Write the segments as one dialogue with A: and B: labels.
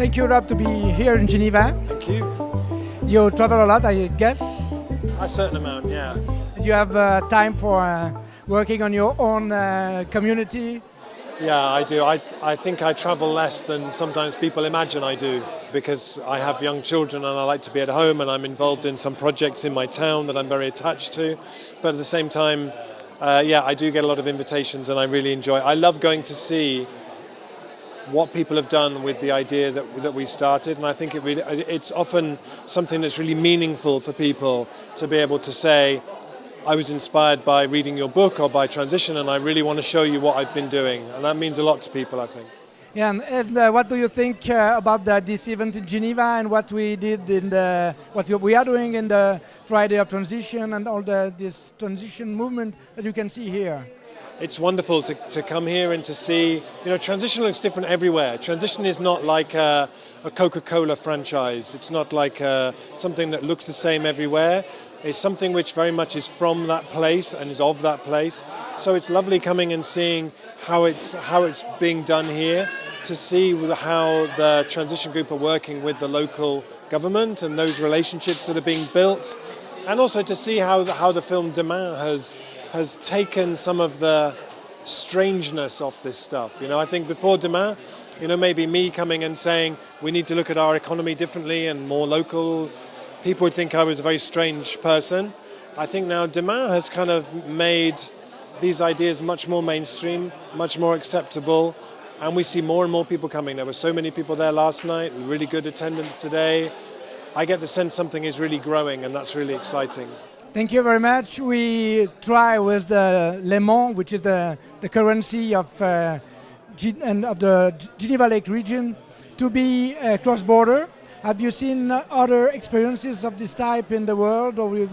A: Thank you, Rob, to be here in Geneva.
B: Thank you.
A: You travel a lot, I guess.
B: A certain amount, yeah.
A: You have uh, time for uh, working on your own uh, community.
B: Yeah, I do. I, I think I travel less than sometimes people imagine I do because I have young children and I like to be at home and I'm involved in some projects in my town that I'm very attached to. But at the same time, uh, yeah, I do get a lot of invitations and I really enjoy. I love going to see what people have done with the idea that, that we started and I think it really, it's often something that's really meaningful for people to be able to say I was inspired by reading your book or by transition and I really want to show you what I've been doing and that means a lot to people I think.
A: Yeah, and, and uh, what do you think uh, about the, this event in Geneva and what we did in the what we are doing in the Friday of Transition and all the this transition movement that you can see here?
B: It's wonderful to, to come here and to see, you know, transition looks different everywhere. Transition is not like a, a Coca-Cola franchise. It's not like a, uh, something that looks the same everywhere. It's something which very much is from that place and is of that place. So it's lovely coming and seeing how it's, how it's being done here, to see how the transition group are working with the local government and those relationships that are being built, and also to see how the, how the film Demain has, has taken some of the strangeness of this stuff. You know, I think before Demain, you know, maybe me coming and saying we need to look at our economy differently and more local, people would think I was a very strange person. I think now Demain has kind of made these ideas much more mainstream, much more acceptable, and we see more and more people coming. There were so many people there last night, really good attendance today. I get the sense something is really growing, and that's really exciting.
A: Thank you very much. We try with the Léman, which is the, the currency of, uh, and of the Geneva Lake region, to be uh, cross-border. Have you seen other experiences of this type in the world, or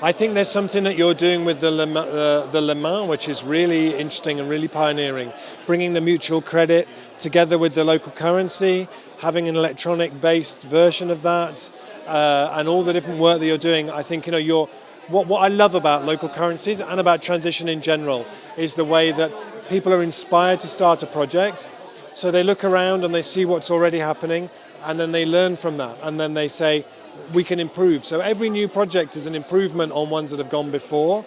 B: I think there's something that you're doing with the Le, uh, the Léman, which is really interesting and really pioneering. Bringing the mutual credit together with the local currency, having an electronic-based version of that, uh, and all the different work that you're doing. I think you know you're. What, what I love about local currencies and about transition in general is the way that people are inspired to start a project. So they look around and they see what's already happening, and then they learn from that, and then they say, we can improve. So every new project is an improvement on ones that have gone before,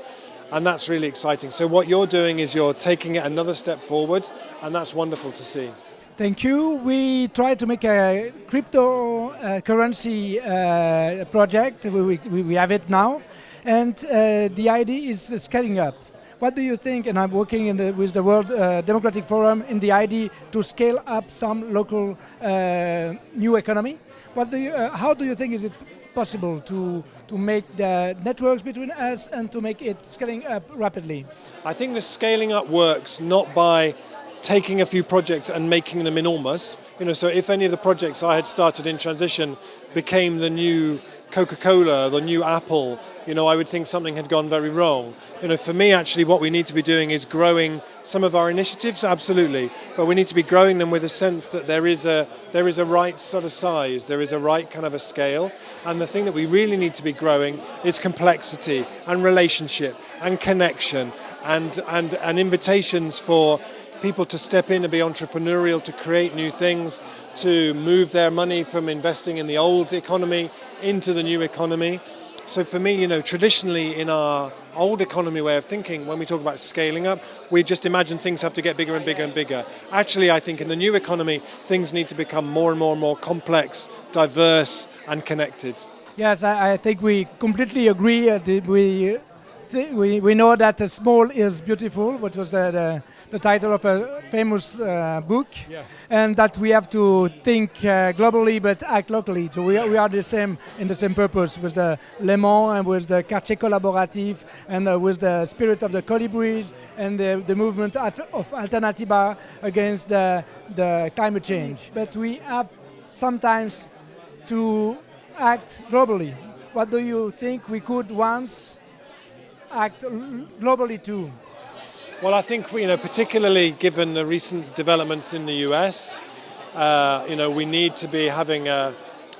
B: and that's really exciting. So what you're doing is you're taking it another step forward, and that's wonderful to see.
A: Thank you. We tried to make a cryptocurrency uh, uh, project. We, we, we, have it now, and uh, the idea is scaling up. What do you think, and I'm working the, with the World uh, Democratic Forum in the idea to scale up some local uh, new economy? What do you, uh, how do you think is it possible to, to make the networks between us and to make it scaling up rapidly?
B: I think the scaling up works not by taking a few projects and making them enormous. You know, so if any of the projects I had started in transition became the new Coca-Cola, the new Apple, you know, I would think something had gone very wrong. You know, for me, actually, what we need to be doing is growing some of our initiatives, absolutely, but we need to be growing them with a sense that there is a there is a right sort of size, there is a right kind of a scale, and the thing that we really need to be growing is complexity and relationship and connection and and and invitations for people to step in and be entrepreneurial, to create new things, to move their money from investing in the old economy into the new economy. So for me, you know, traditionally in our old economy way of thinking, when we talk about scaling up, we just imagine things have to get bigger and bigger and bigger. Actually, I think in the new economy, things need to become more and more and more complex, diverse and connected.
A: Yes, I, think we completely agree. Uh, we we, we know that small is beautiful, which was uh, the, the title of a famous uh, book, yeah. and that we have to think uh, globally but act locally. So we are, we are the same in the same purpose with the Léman and with the Quartier Collaboratif and uh, with the spirit of the Colibris and the, the movement of, of Alternatiba against the, the climate change. But we have sometimes to act globally. What do you think we could once act globally too?
B: Well, I think you know, particularly given the recent developments in the US, uh, you know, we need to be having a.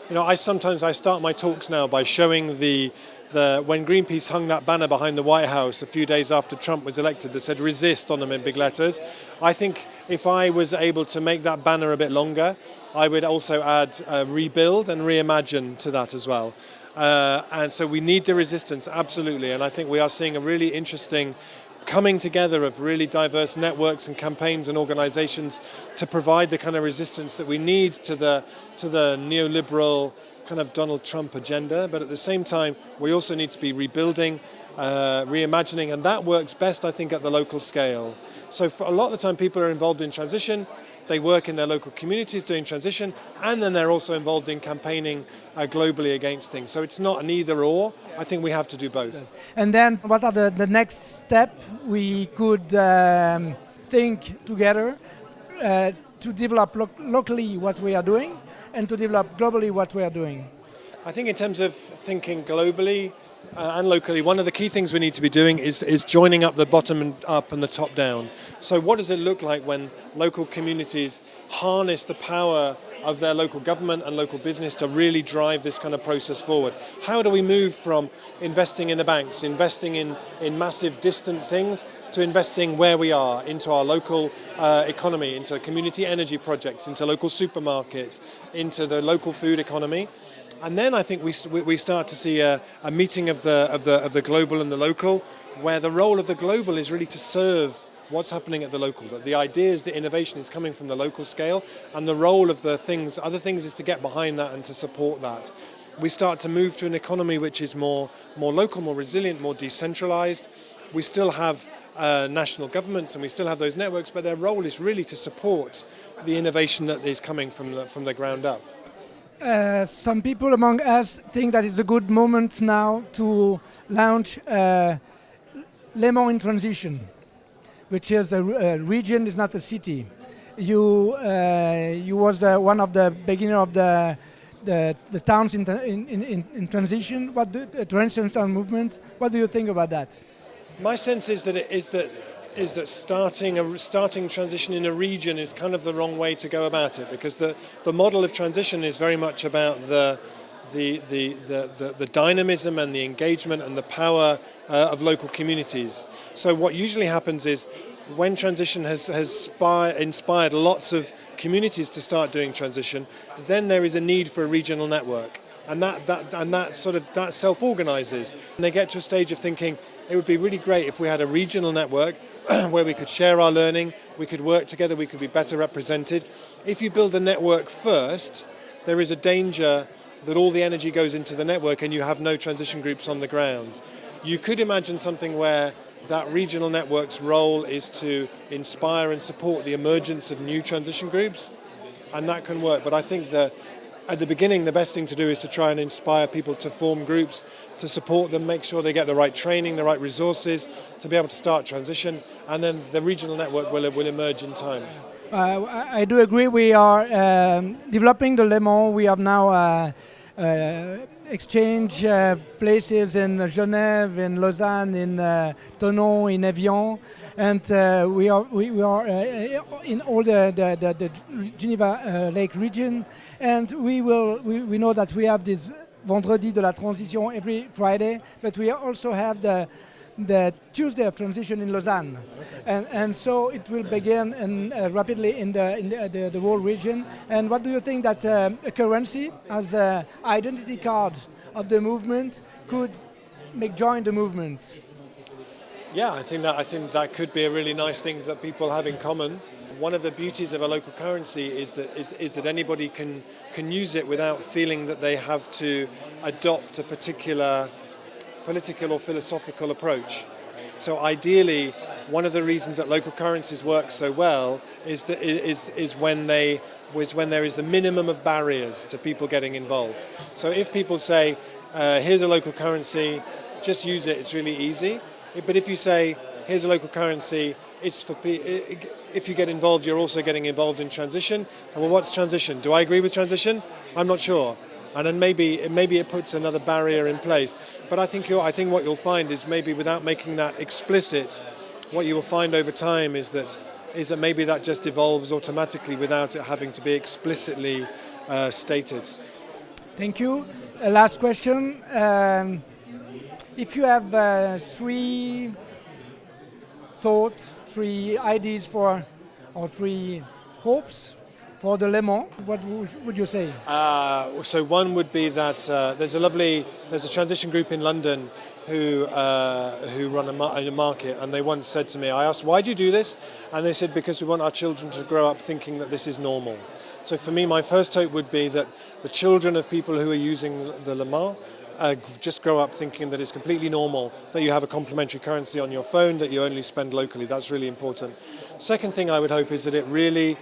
B: You know, I sometimes I start my talks now by showing the the, when Greenpeace hung that banner behind the White House a few days after Trump was elected that said resist on them in big letters, I think if I was able to make that banner a bit longer, I would also add uh, rebuild and reimagine to that as well. Uh, and so we need the resistance, absolutely. And I think we are seeing a really interesting coming together of really diverse networks and campaigns and organizations to provide the kind of resistance that we need to the, to the neoliberal kind of Donald Trump agenda, but at the same time, we also need to be rebuilding, uh, reimagining, and that works best, I think, at the local scale. So for a lot of the time, people are involved in transition, they work in their local communities doing transition, and then they're also involved in campaigning uh, globally against things. So it's not an either or, I think we have to do both.
A: And then what are the, the next step we could um, think together uh, to develop lo locally what we are doing and to develop globally what we are doing?
B: I think in terms of thinking globally uh, and locally, one of the key things we need to be doing is, is joining up the bottom up and the top down. So what does it look like when local communities harness the power of their local government and local business to really drive this kind of process forward? How do we move from investing in the banks, investing in, in massive distant things, to investing where we are, into our local uh, economy, into community energy projects, into local supermarkets, into the local food economy. And then I think we, we start to see a, a meeting of the, of, the, of the global and the local, where the role of the global is really to serve what's happening at the local. The ideas, the innovation is coming from the local scale, and the role of the things, other things is to get behind that and to support that. We start to move to an economy which is more, more local, more resilient, more decentralized. We still have uh, national governments and we still have those networks, but their role is really to support the innovation that is coming from the, from the ground up.
A: Uh, some people among us think that it's a good moment now to launch uh, Léman in transition, which is a, a, region, it's not a city. You, uh, you was the, one of the beginner of the the, the towns in, in, in, in transition, what do, the transitional movement. What do you think about that?
B: My sense is that it is that is that starting a starting transition in a region is kind of the wrong way to go about it because the the model of transition is very much about the the, the, the, the, dynamism and the engagement and the power uh, of local communities. So what usually happens is when transition has, has inspired lots of communities to start doing transition, then there is a need for a regional network. And that, that, and that sort of that self-organizes. And they get to a stage of thinking, it would be really great if we had a regional network where we could share our learning, we could work together, we could be better represented. If you build a network first, there is a danger that all the energy goes into the network and you have no transition groups on the ground. You could imagine something where that regional network's role is to inspire and support the emergence of new transition groups, and that can work. But I think that at the beginning, the best thing to do is to try and inspire people to form groups, to support them, make sure they get the right training, the right resources to be able to start transition, and then the regional network will, will emerge in time.
A: Uh, I do agree. We are um, developing the Léman. We have now uh, uh, exchange uh, places in Genève, in Lausanne, in uh, Thonon, in Evian, and uh, we are we, we are uh, in all the the, the, the Geneva uh, Lake region, and we will we, we know that we have this Vendredi de la Transition every Friday, but we also have the the Tuesday of transition in Lausanne, okay. and and so it will begin in, uh, rapidly in the in the, the, the, whole region. And what do you think that uh, a currency as an identity card of the movement could make join the movement?
B: Yeah, I think that I think that could be a really nice thing that people have in common. One of the beauties of a local currency is that is, is that anybody can can use it without feeling that they have to adopt a particular political or philosophical approach. So ideally, one of the reasons that local currencies work so well is, that, is, is when they was when there is the minimum of barriers to people getting involved. So if people say, uh, here's a local currency, just use it, it's really easy. But if you say, here's a local currency, it's for if you get involved, you're also getting involved in transition. Well, what's transition? Do I agree with transition? I'm not sure and then maybe maybe it puts another barrier in place. But I think I think what you'll find is maybe without making that explicit, what you will find over time is that is that maybe that just evolves automatically without it having to be explicitly uh, stated.
A: Thank you. Uh, last question. Um, If you have uh, three thoughts, three ideas for, or three hopes for the Léman, what would you say?
B: Uh, so one would be that uh, there's a lovely, there's a transition group in London who uh, who run a, mar a, market, and they once said to me, I asked, why do you do this? And they said, because we want our children to grow up thinking that this is normal. So for me, my first hope would be that the children of people who are using the Léman uh, just grow up thinking that it's completely normal that you have a complementary currency on your phone that you only spend locally. That's really important. Second thing I would hope is that it really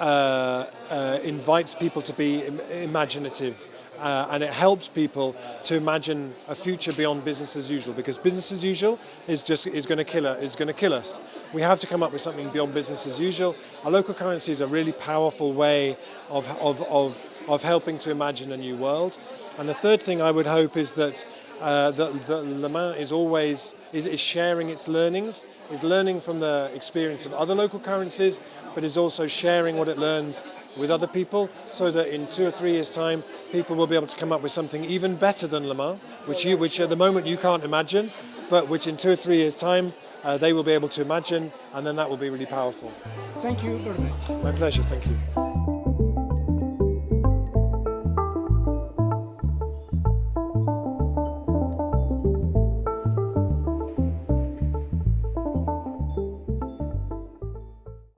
B: uh, uh, invites people to be Im imaginative uh, and it helps people to imagine a future beyond business as usual because business as usual is just is going to kill is going to kill us. We have to come up with something beyond business as usual. A local currency is a really powerful way of, of, of, of helping to imagine a new world. And the third thing I would hope is that uh, that, that Léman is always is, is, sharing its learnings, is learning from the experience of other local currencies, but is also sharing what it learns with other people, so that in two or three years' time, people will be able to come up with something even better than Léman, which you, which at the moment you can't imagine, but which in two or three years' time uh, they will be able to imagine, and then that will be really powerful.
A: Thank you very much.
B: My pleasure. Thank you.